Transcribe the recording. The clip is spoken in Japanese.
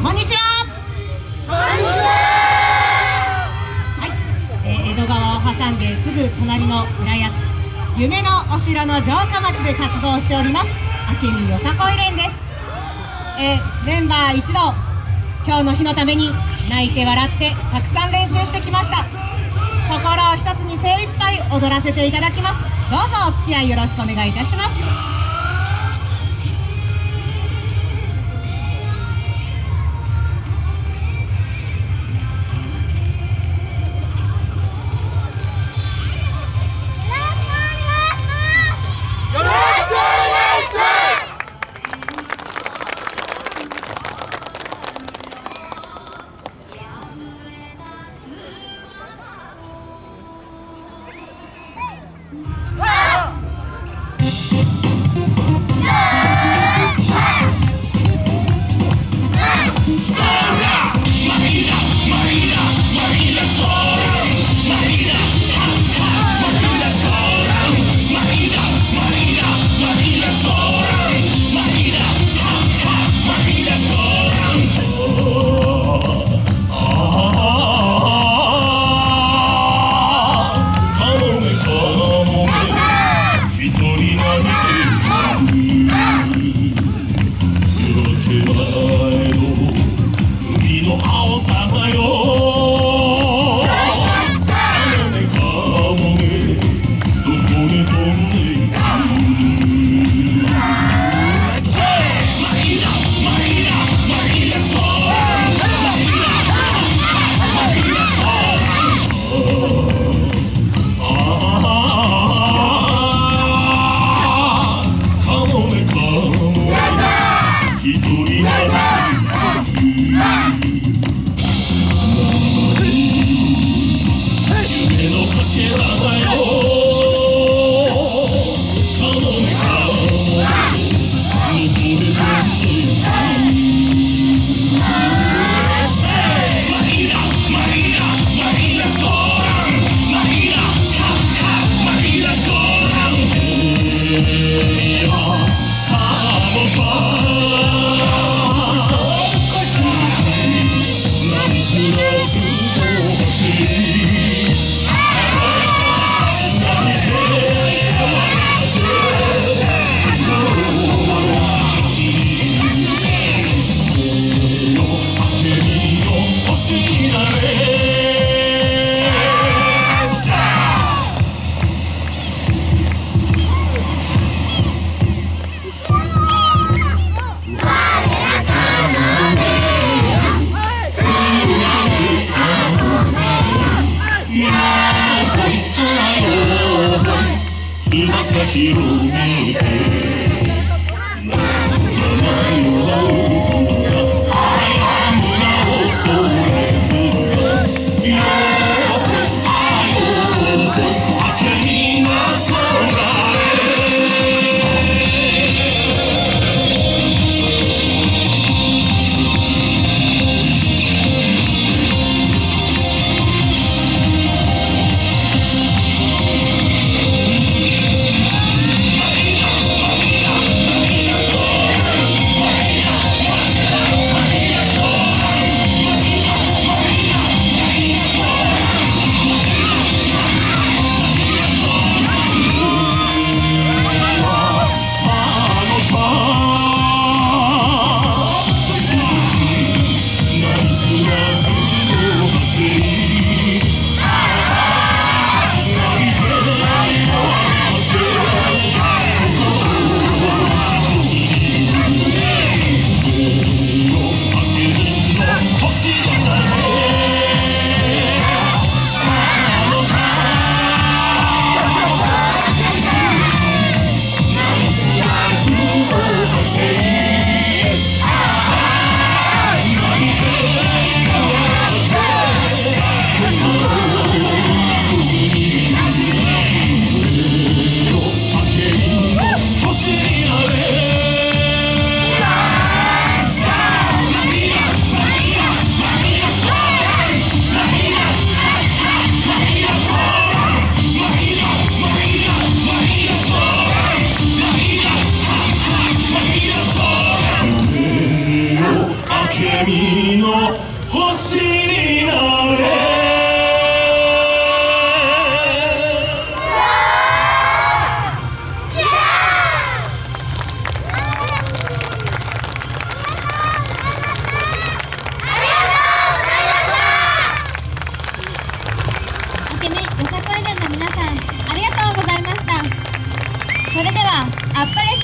こんにちは。は。い、えー江戸川を挟んですぐ隣の浦安夢のお城の城下町で活動しております明美よさこい連です、えーメンバー一同今日の日のために泣いて笑ってたくさん練習してきました。心を一つに精一杯踊らせていただきます。どうぞお付き合いよろしくお願いいたします Kirumi.